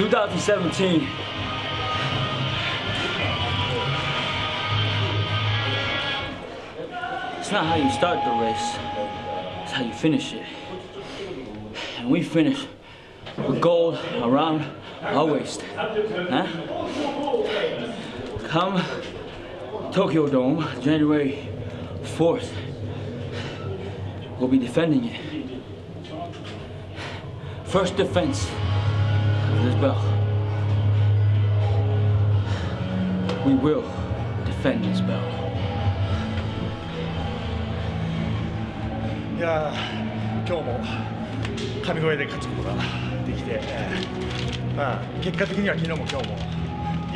2017. It's not how you start the race, it's how you finish it. And we finish with gold around our waist. Huh? Come Tokyo Dome, January 4th, we'll be defending it. First defense this belt. We will defend this belt. いやー今日も神声で勝つことができて、えーまあ、結果的には昨日も今日も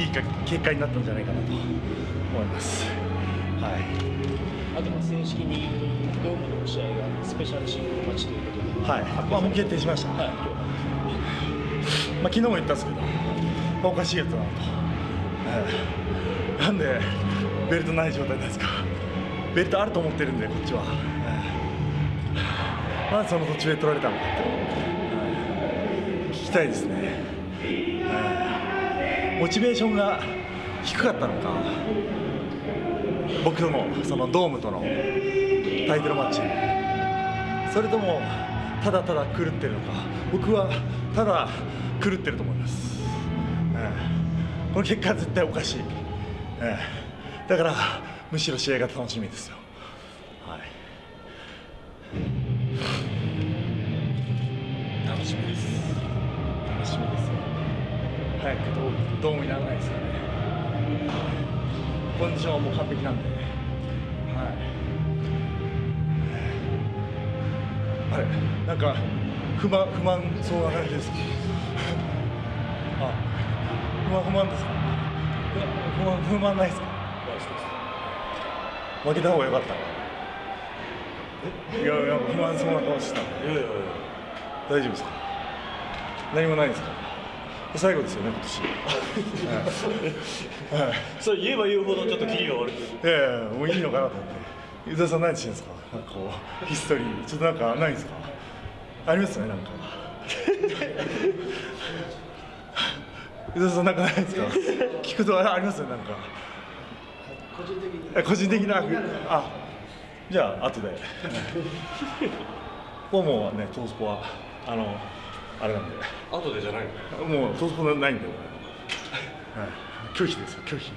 いいか結果になったんじゃないかなと思います。はいあとまあ正式にドームの試合がスペシャルシングルマッチということで、はい、まあ、もう決定しました、はい、まあ、昨日も言ったんですけど、おかしいやつだなと、えーなんでベルトない状態なんですか、ベルトあると思ってるんで、こっちは、えーなんでその途中で取られたのかって、えー聞きたいですね、えーモチベーションが低かったのか、僕とのそのドームとのタイトルマッチ。それともただただ狂ってるのか。僕はただ狂ってると思います、ええ。この結果は絶対おかしい、ええ。だからむしろ試合が楽しみですよ。はい。楽しみです。楽しみですよ。早くドームドームにならないですかね。コンディションはもう完璧なんで。はいあれなんか不満不満そうな感じです。あ不満不満ですか？いや不満不満ないですか？負けた方が良かった。え？いやいや不満そうな顔してた。いやいやいや。大丈夫ですか？何もないですか？最後ですよね今年。はい、はい。それ言えば言うほどちょっとキリが悪く。いやいやもういいのかなと思って。湯沢さん何してるんですか？なんかこうヒストリー。ちょっとなんかないんですか？ありますよねなんか。湯沢さんなんかないですか？聞くとあありますよなんか。個人的に。個人的な？あじゃあ後で。ポモはねトースポはあのあれなんで。後でじゃないの？もうトースポないんで、はい、拒否ですよ拒否